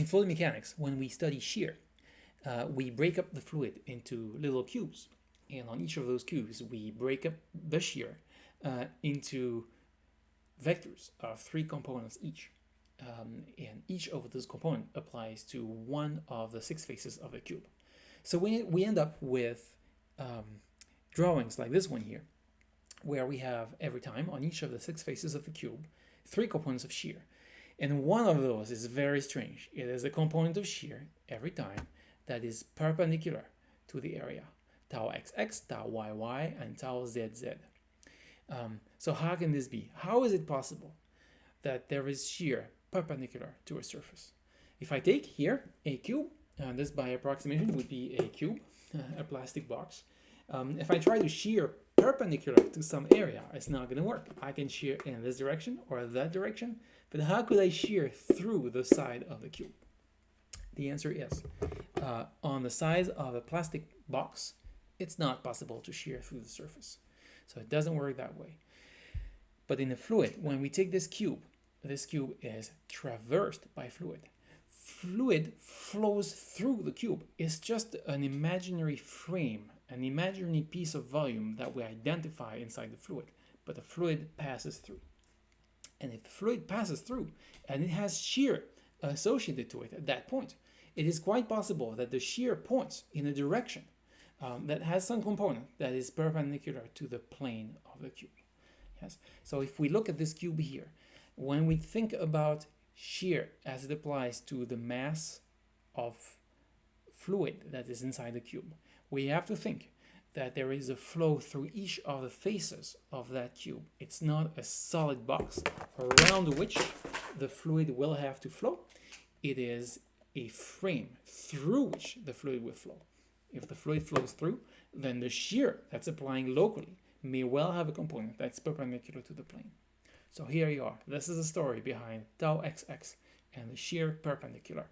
in fluid mechanics, when we study shear, uh, we break up the fluid into little cubes. And on each of those cubes, we break up the shear uh, into vectors of three components each. Um, and each of those components applies to one of the six faces of the cube. So we, we end up with um, drawings like this one here, where we have every time on each of the six faces of the cube, three components of shear. And one of those is very strange. It is a component of shear every time that is perpendicular to the area, tau xx, tau yy, and tau zz. Um, so how can this be? How is it possible that there is shear perpendicular to a surface? If I take here a cube, and this by approximation would be a cube, a plastic box. Um, if I try to shear perpendicular to some area, it's not going to work. I can shear in this direction or that direction, but how could I shear through the side of the cube? The answer is, uh, on the size of a plastic box, it's not possible to shear through the surface. So it doesn't work that way. But in a fluid, when we take this cube, this cube is traversed by fluid. Fluid flows through the cube. It's just an imaginary frame, an imaginary piece of volume that we identify inside the fluid, but the fluid passes through. And if the fluid passes through and it has shear associated to it at that point, it is quite possible that the shear points in a direction um, that has some component that is perpendicular to the plane of the cube. Yes. So if we look at this cube here, when we think about shear as it applies to the mass of fluid that is inside the cube, we have to think that there is a flow through each of the faces of that cube. It's not a solid box around which the fluid will have to flow. It is a frame through which the fluid will flow. If the fluid flows through, then the shear that's applying locally may well have a component that's perpendicular to the plane. So here you are. This is the story behind tau xx and the shear perpendicular.